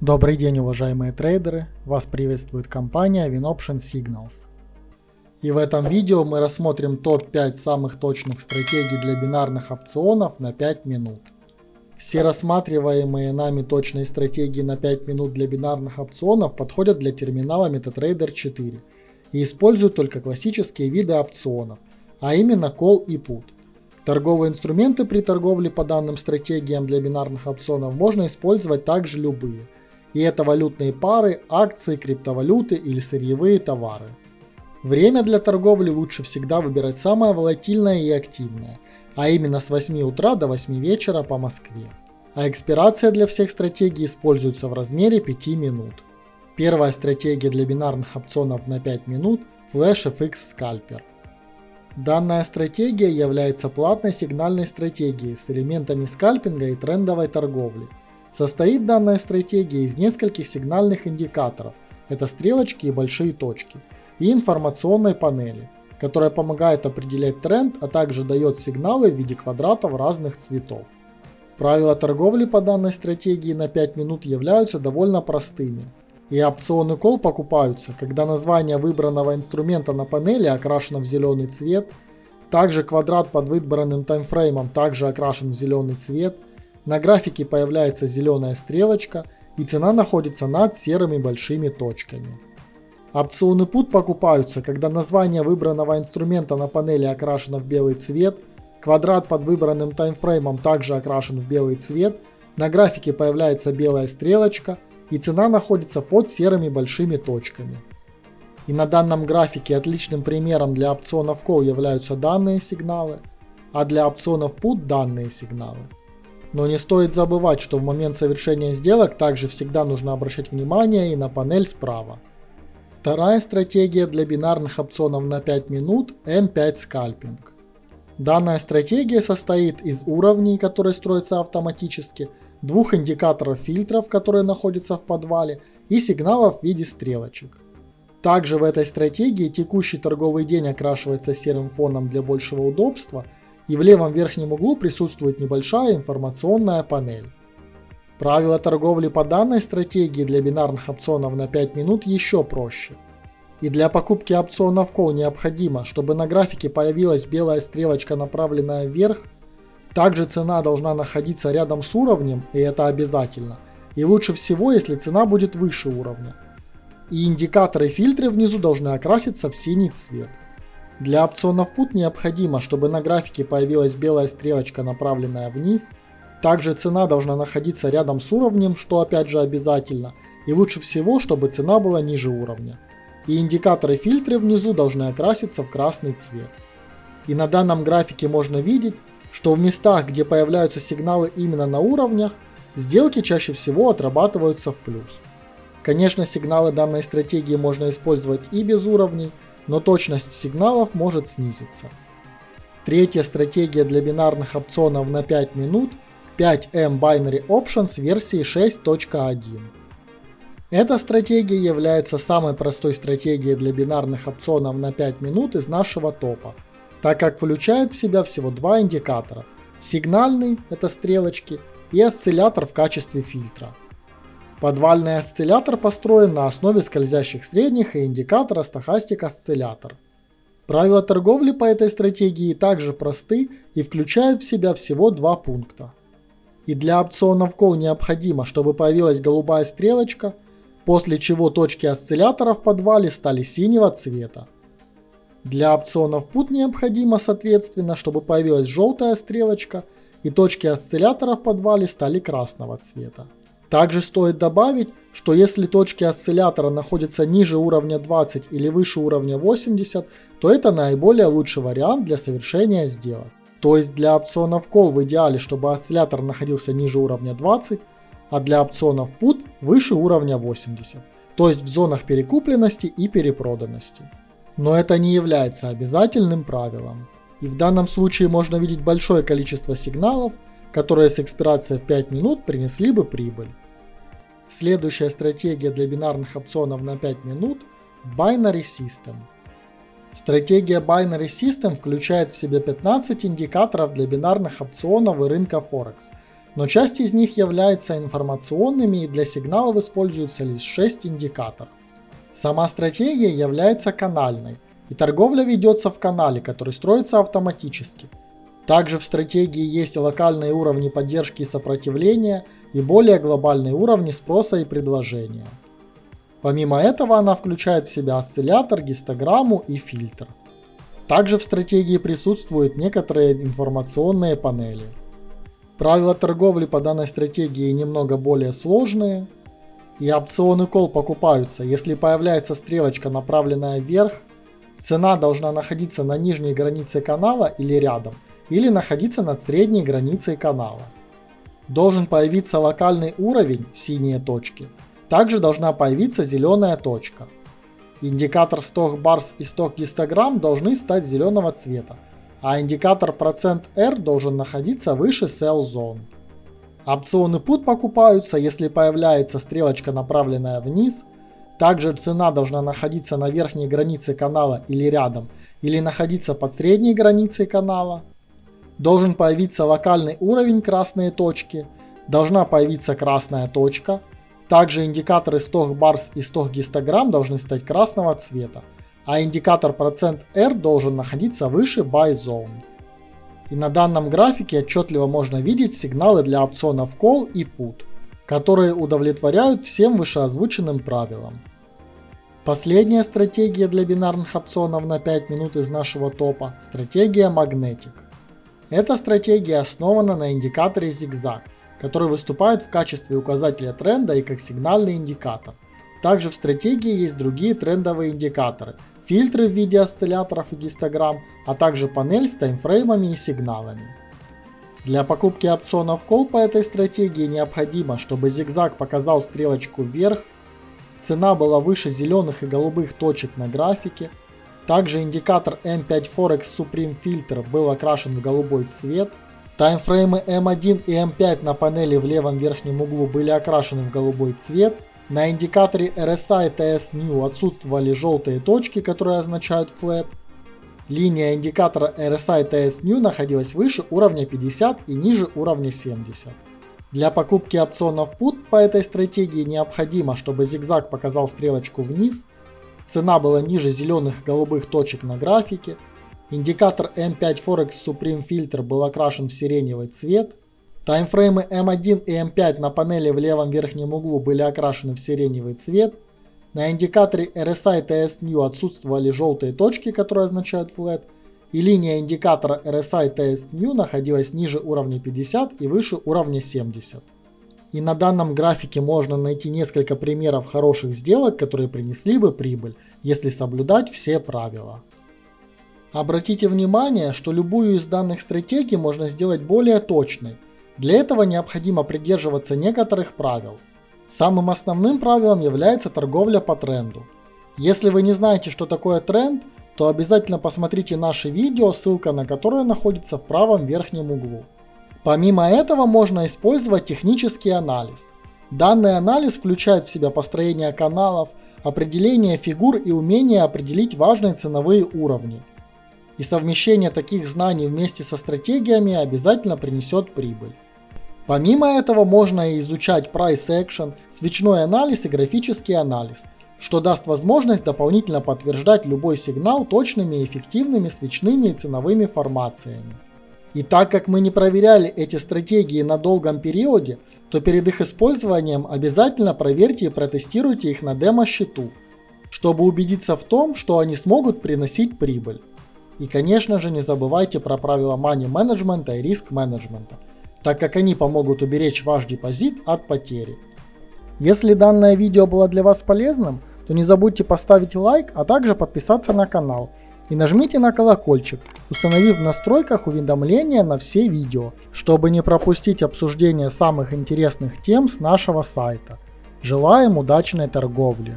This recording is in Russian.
Добрый день, уважаемые трейдеры! Вас приветствует компания WinOption Signals. И в этом видео мы рассмотрим топ-5 самых точных стратегий для бинарных опционов на 5 минут. Все рассматриваемые нами точные стратегии на 5 минут для бинарных опционов подходят для терминала MetaTrader 4 и используют только классические виды опционов, а именно Call и Put. Торговые инструменты при торговле по данным стратегиям для бинарных опционов можно использовать также любые – и это валютные пары, акции, криптовалюты или сырьевые товары. Время для торговли лучше всегда выбирать самое волатильное и активное, а именно с 8 утра до 8 вечера по Москве. А экспирация для всех стратегий используется в размере 5 минут. Первая стратегия для бинарных опционов на 5 минут – Flash FX Scalper. Данная стратегия является платной сигнальной стратегией с элементами скальпинга и трендовой торговли – Состоит данная стратегия из нескольких сигнальных индикаторов, это стрелочки и большие точки, и информационной панели, которая помогает определять тренд, а также дает сигналы в виде квадратов разных цветов. Правила торговли по данной стратегии на 5 минут являются довольно простыми. И опционы кол покупаются, когда название выбранного инструмента на панели окрашено в зеленый цвет, также квадрат под выбранным таймфреймом также окрашен в зеленый цвет – на графике появляется зеленая стрелочка и цена находится над серыми большими точками. Опционы PUT покупаются, когда название выбранного инструмента на панели окрашено в белый цвет, квадрат под выбранным таймфреймом также окрашен в белый цвет, на графике появляется белая стрелочка и цена находится под серыми большими точками. И на данном графике отличным примером для опционов Call являются данные сигналы, а для опционов PUT данные сигналы. Но не стоит забывать, что в момент совершения сделок также всегда нужно обращать внимание и на панель справа. Вторая стратегия для бинарных опционов на 5 минут M5 скальпинг. Данная стратегия состоит из уровней, которые строятся автоматически, двух индикаторов фильтров, которые находятся в подвале, и сигналов в виде стрелочек. Также в этой стратегии текущий торговый день окрашивается серым фоном для большего удобства – и в левом верхнем углу присутствует небольшая информационная панель. Правила торговли по данной стратегии для бинарных опционов на 5 минут еще проще. И для покупки опционов Call необходимо, чтобы на графике появилась белая стрелочка, направленная вверх. Также цена должна находиться рядом с уровнем, и это обязательно. И лучше всего, если цена будет выше уровня. И индикаторы фильтры внизу должны окраситься в синий цвет. Для опционов PUT необходимо, чтобы на графике появилась белая стрелочка, направленная вниз. Также цена должна находиться рядом с уровнем, что опять же обязательно. И лучше всего, чтобы цена была ниже уровня. И индикаторы фильтры внизу должны окраситься в красный цвет. И на данном графике можно видеть, что в местах, где появляются сигналы именно на уровнях, сделки чаще всего отрабатываются в плюс. Конечно, сигналы данной стратегии можно использовать и без уровней, но точность сигналов может снизиться. Третья стратегия для бинарных опционов на 5 минут 5M Binary Options версии 6.1. Эта стратегия является самой простой стратегией для бинарных опционов на 5 минут из нашего топа, так как включает в себя всего два индикатора. Сигнальный – это стрелочки, и осциллятор в качестве фильтра. Подвальный осциллятор построен на основе скользящих средних и индикатора стохастик осциллятор. Правила торговли по этой стратегии также просты и включают в себя всего два пункта. И для опционов Call необходимо, чтобы появилась голубая стрелочка, после чего точки осциллятора в подвале стали синего цвета. Для опционов Put необходимо, соответственно, чтобы появилась желтая стрелочка и точки осциллятора в подвале стали красного цвета. Также стоит добавить, что если точки осциллятора находятся ниже уровня 20 или выше уровня 80, то это наиболее лучший вариант для совершения сделок. То есть для опционов Call в идеале, чтобы осциллятор находился ниже уровня 20, а для опционов Put выше уровня 80, то есть в зонах перекупленности и перепроданности. Но это не является обязательным правилом. И в данном случае можно видеть большое количество сигналов, которые с экспирацией в 5 минут принесли бы прибыль. Следующая стратегия для бинарных опционов на 5 минут – Binary System. Стратегия Binary System включает в себя 15 индикаторов для бинарных опционов и рынка Форекс, но часть из них является информационными и для сигналов используется лишь 6 индикаторов. Сама стратегия является канальной, и торговля ведется в канале, который строится автоматически. Также в стратегии есть локальные уровни поддержки и сопротивления и более глобальные уровни спроса и предложения. Помимо этого она включает в себя осциллятор, гистограмму и фильтр. Также в стратегии присутствуют некоторые информационные панели. Правила торговли по данной стратегии немного более сложные, и опционы кол покупаются, если появляется стрелочка, направленная вверх, цена должна находиться на нижней границе канала или рядом, или находиться над средней границей канала. Должен появиться локальный уровень, синие точки, также должна появиться зеленая точка. Индикатор сток барс и сток гистограмм должны стать зеленого цвета, а индикатор процент %R должен находиться выше sell zone. Опционы put покупаются, если появляется стрелочка, направленная вниз. Также цена должна находиться на верхней границе канала или рядом, или находиться под средней границей канала. Должен появиться локальный уровень красные точки. Должна появиться красная точка. Также индикаторы сток барс и сток гистограмм должны стать красного цвета, а индикатор процент %R должен находиться выше buy zone. И на данном графике отчетливо можно видеть сигналы для опционов Call и Put, которые удовлетворяют всем вышеозвученным правилам. Последняя стратегия для бинарных опционов на 5 минут из нашего топа – стратегия Magnetic. Эта стратегия основана на индикаторе зигзаг, который выступает в качестве указателя тренда и как сигнальный индикатор. Также в стратегии есть другие трендовые индикаторы, фильтры в виде осцилляторов и гистограмм, а также панель с таймфреймами и сигналами. Для покупки опционов Call по этой стратегии необходимо, чтобы зигзаг показал стрелочку вверх, цена была выше зеленых и голубых точек на графике, также индикатор M5 Forex Supreme Filter был окрашен в голубой цвет, таймфреймы M1 и M5 на панели в левом верхнем углу были окрашены в голубой цвет, на индикаторе RSI TS New отсутствовали желтые точки, которые означают flat. Линия индикатора RSI TS New находилась выше уровня 50 и ниже уровня 70. Для покупки опционов PUT по этой стратегии необходимо, чтобы зигзаг показал стрелочку вниз, цена была ниже зеленых и голубых точек на графике, индикатор M5 Forex Supreme Filter был окрашен в сиреневый цвет, Таймфреймы M1 и M5 на панели в левом верхнем углу были окрашены в сиреневый цвет. На индикаторе RSI TS New отсутствовали желтые точки, которые означают flat. И линия индикатора RSI TS New находилась ниже уровня 50 и выше уровня 70. И на данном графике можно найти несколько примеров хороших сделок, которые принесли бы прибыль, если соблюдать все правила. Обратите внимание, что любую из данных стратегий можно сделать более точной, для этого необходимо придерживаться некоторых правил. Самым основным правилом является торговля по тренду. Если вы не знаете, что такое тренд, то обязательно посмотрите наше видео, ссылка на которое находится в правом верхнем углу. Помимо этого можно использовать технический анализ. Данный анализ включает в себя построение каналов, определение фигур и умение определить важные ценовые уровни. И совмещение таких знаний вместе со стратегиями обязательно принесет прибыль. Помимо этого можно изучать price action, свечной анализ и графический анализ, что даст возможность дополнительно подтверждать любой сигнал точными и эффективными свечными и ценовыми формациями. И так как мы не проверяли эти стратегии на долгом периоде, то перед их использованием обязательно проверьте и протестируйте их на демо-счету, чтобы убедиться в том, что они смогут приносить прибыль. И конечно же не забывайте про правила money менеджмента и риск менеджмента – так как они помогут уберечь ваш депозит от потери. Если данное видео было для вас полезным, то не забудьте поставить лайк, а также подписаться на канал. И нажмите на колокольчик, установив в настройках уведомления на все видео, чтобы не пропустить обсуждение самых интересных тем с нашего сайта. Желаем удачной торговли!